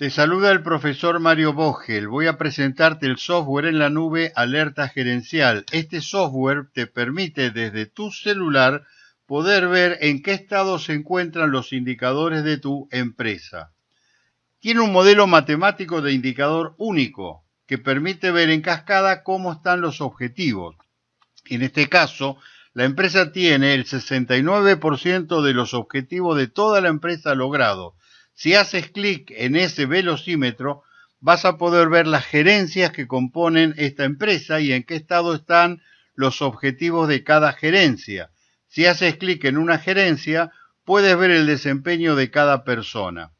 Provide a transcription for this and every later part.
Te saluda el profesor Mario Vogel. Voy a presentarte el software en la nube Alerta Gerencial. Este software te permite desde tu celular poder ver en qué estado se encuentran los indicadores de tu empresa. Tiene un modelo matemático de indicador único que permite ver en cascada cómo están los objetivos. En este caso, la empresa tiene el 69% de los objetivos de toda la empresa logrados si haces clic en ese velocímetro, vas a poder ver las gerencias que componen esta empresa y en qué estado están los objetivos de cada gerencia. Si haces clic en una gerencia, puedes ver el desempeño de cada persona.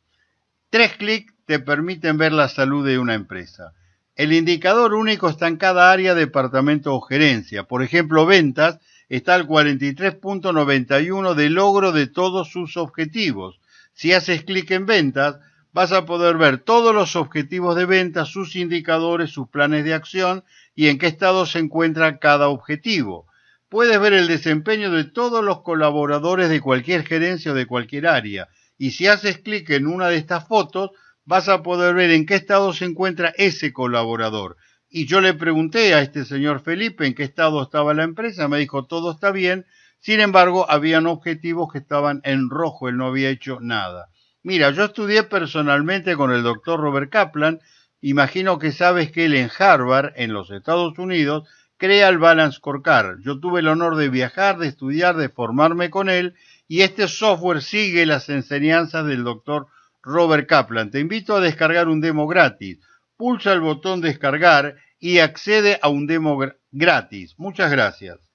Tres clics te permiten ver la salud de una empresa. El indicador único está en cada área, departamento o gerencia. Por ejemplo, ventas está al 43.91 de logro de todos sus objetivos. Si haces clic en ventas, vas a poder ver todos los objetivos de ventas, sus indicadores, sus planes de acción y en qué estado se encuentra cada objetivo. Puedes ver el desempeño de todos los colaboradores de cualquier gerencia o de cualquier área. Y si haces clic en una de estas fotos, vas a poder ver en qué estado se encuentra ese colaborador. Y yo le pregunté a este señor Felipe en qué estado estaba la empresa, me dijo todo está bien, sin embargo, habían objetivos que estaban en rojo, él no había hecho nada. Mira, yo estudié personalmente con el doctor Robert Kaplan, imagino que sabes que él en Harvard, en los Estados Unidos, crea el Balance Scorecard. Yo tuve el honor de viajar, de estudiar, de formarme con él, y este software sigue las enseñanzas del doctor Robert Kaplan. Te invito a descargar un demo gratis. Pulsa el botón descargar y accede a un demo gratis. Muchas gracias.